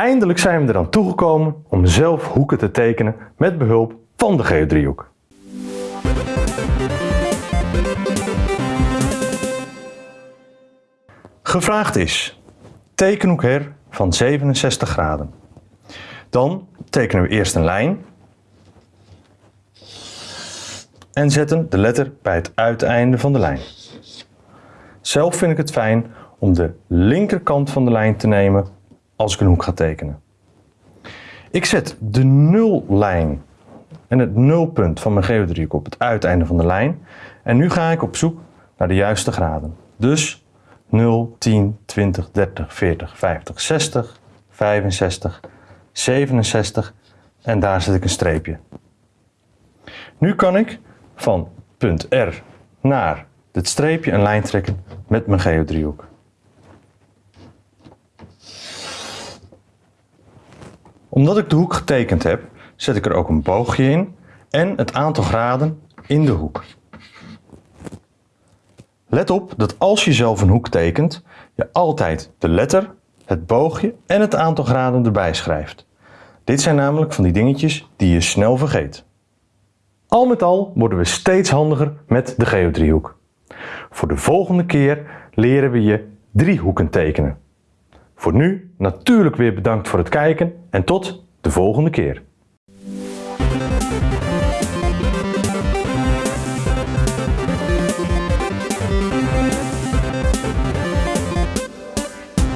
Eindelijk zijn we er aan toegekomen om zelf hoeken te tekenen met behulp van de geodriehoek. Gevraagd is tekenhoek her van 67 graden. Dan tekenen we eerst een lijn en zetten de letter bij het uiteinde van de lijn. Zelf vind ik het fijn om de linkerkant van de lijn te nemen als ik een hoek ga tekenen. Ik zet de nullijn en het nulpunt van mijn geodriehoek op het uiteinde van de lijn. En nu ga ik op zoek naar de juiste graden. Dus 0, 10, 20, 30, 40, 50, 60, 65, 67 en daar zet ik een streepje. Nu kan ik van punt R naar dit streepje een lijn trekken met mijn geodriehoek. Omdat ik de hoek getekend heb, zet ik er ook een boogje in en het aantal graden in de hoek. Let op dat als je zelf een hoek tekent, je altijd de letter, het boogje en het aantal graden erbij schrijft. Dit zijn namelijk van die dingetjes die je snel vergeet. Al met al worden we steeds handiger met de geodriehoek. Voor de volgende keer leren we je drie hoeken tekenen. Voor nu natuurlijk weer bedankt voor het kijken en tot de volgende keer.